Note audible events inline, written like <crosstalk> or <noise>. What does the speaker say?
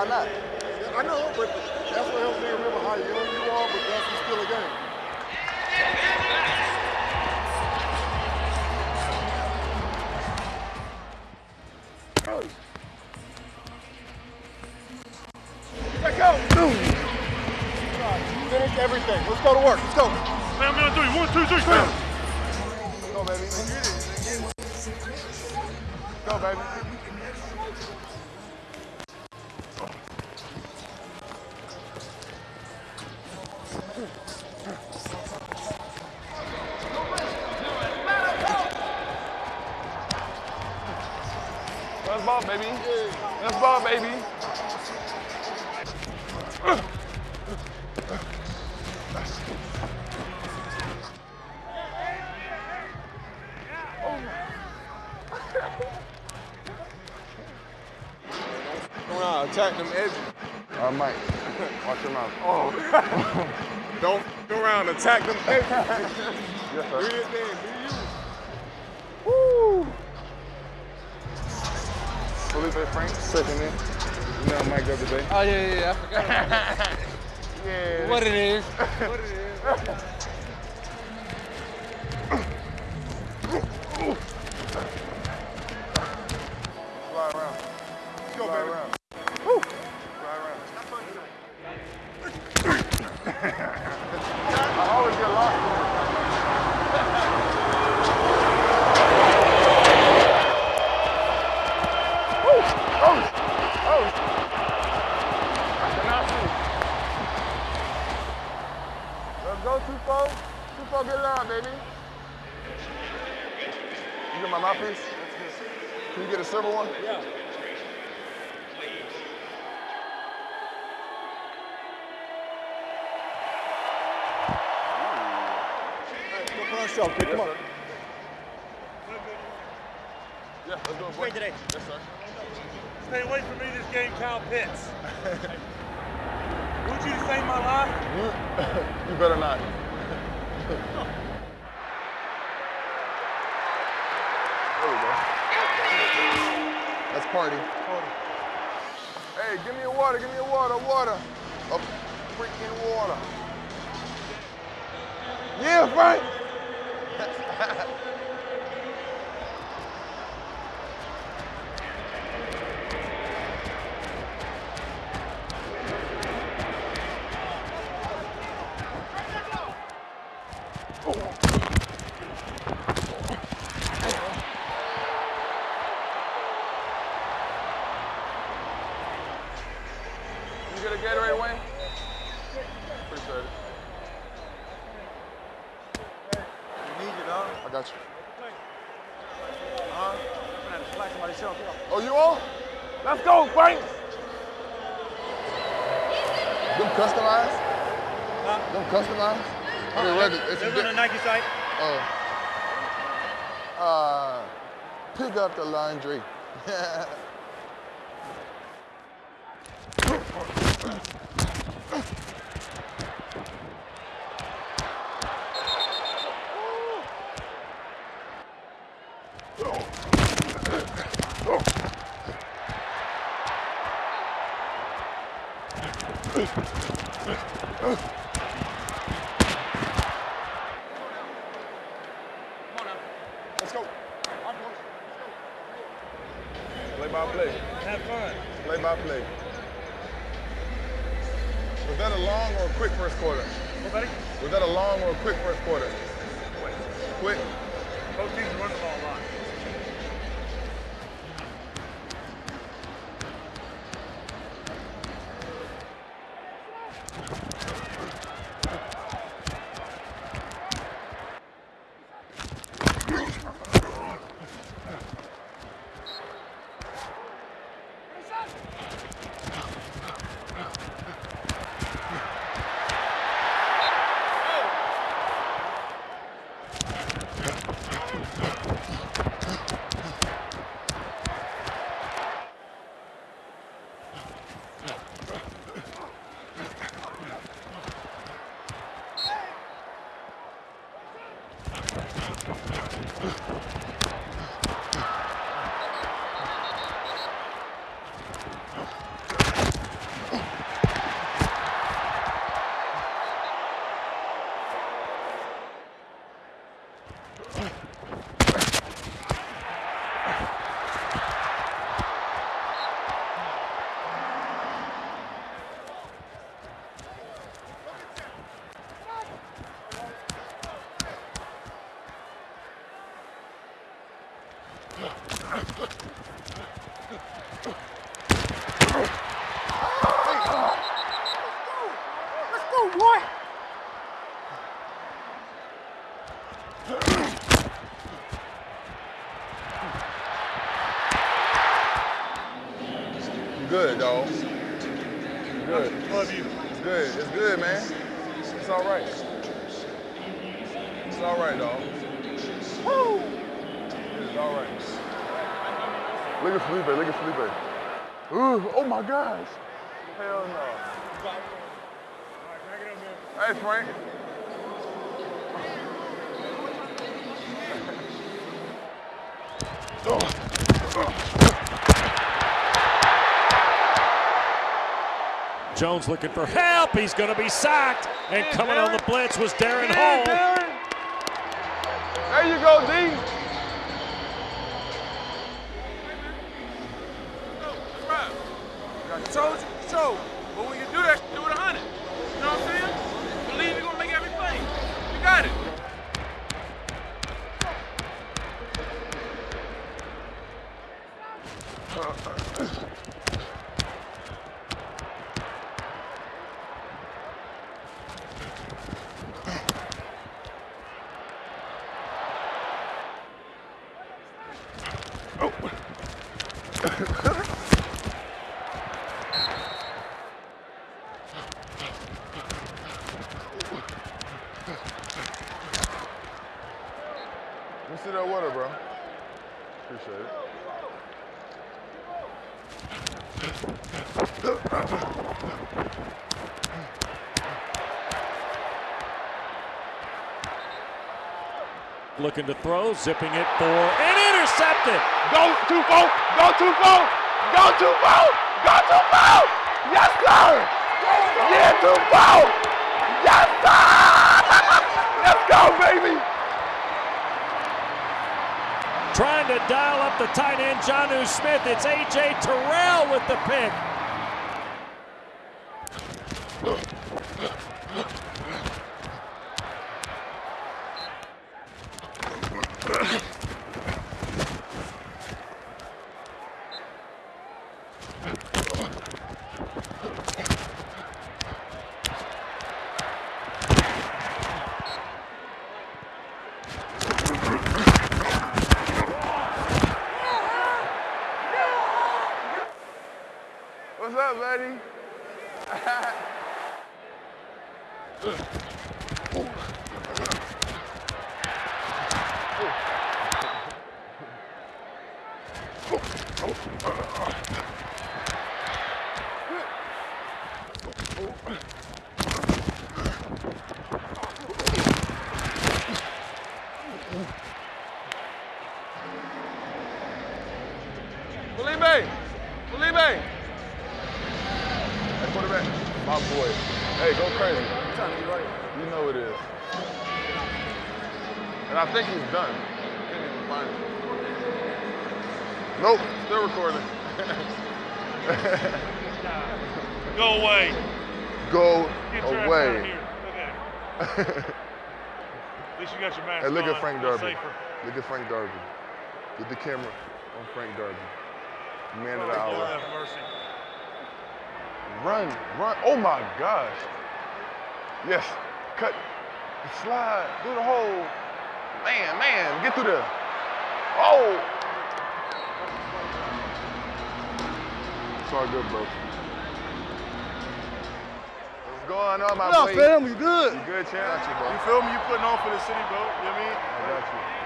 why not? I know, but that's what helps me remember how young you are, but that's still a game. Let go! Finish everything. Let's go to work. Let's go. Man, I'm gonna do it. One, two, three, bam. Go, baby. Let's. Go, baby. Let's ball, baby. Let's ball, baby. Go around, attack them edges. Uh, Mike, watch your mouth. Oh. <laughs> Don't go around, attack them edges. <laughs> Yes, Do sir. your thing, do you. Woo! Felipe Frank, second in. You know Mike the other day. Oh, yeah, yeah, yeah. I forgot about that. <laughs> Yeah. what it is. <laughs> What it is. Go, Tufo. Tufo, get loud, baby. You get my mouthpiece? Can you get a silver one? Yeah. Go put on show, kid. Come on. Yeah, let's do it, boy. Great today. Yes, sir. Stay away from me this game, Kyle Pitts. <laughs> Want you to save my life? <laughs> You, better not. <laughs> There we go. That's party. Hey, give me a water, give me a water, water. A freaking water. Yeah, Frank. <laughs> You get a Gatorade, Wayne? Appreciate it. You need it, dog. I got you. Huh? I'm gonna flash somebody's shelf. Oh, you on? Let's go, Frank. Them customized? Them customized? I mean, regular. It's Those on the Nike site. Oh. Uh, pick up the laundry. <laughs> Let's go. Play by play. Have fun. Play by play. Was that a long or a quick first quarter? What. Was that a long or a quick first quarter? Quick. Both teams run the ball a lot. Ugh. All right. It's all right, dog. Woo! It's all right. Look at Felipe. Look at Felipe. Ooh, oh my gosh. Hell no. Hey, Frank. Oh. Jones looking for help. He's going to be sacked. And coming on the blitz was Darren Hall. There you go, D. I told you, so. But when you do that, do it a hundred. You know what I'm saying? Believe you're gonna make every play. You got it. Let that water, bro. Appreciate it. Looking to throw, zipping it for and intercepted. Go too far. Go too far. Go too far. Go too far. Yes, sir. Yeah, too far. Yes, sir. <laughs> Let's go, baby. Trying to dial up the tight end, Jonnu Smith. It's A.J. Terrell with the pick. What's up, buddy? Felipe! Felipe! Hey, quarterback. My boy. Hey, go crazy. You know it is. And I think he's done. Can't even find it. Nope, still recording. <laughs> Go away. Go Get your ass away. <laughs> at least you got your mask Hey, look on. at Frank Darby. Look at Frank Darby. Get the camera on Frank Darby. Man of Oh, the hour. mercy. Run, run. Oh my gosh. Yes. Cut. Slide. Do the whole. Man, man. Get through there. Oh. It's all good, bro. What's going on, my What up, fam? You good? You good, champ? You, bro. You feel me? You putting on for the city, bro. You know what I mean? I got you.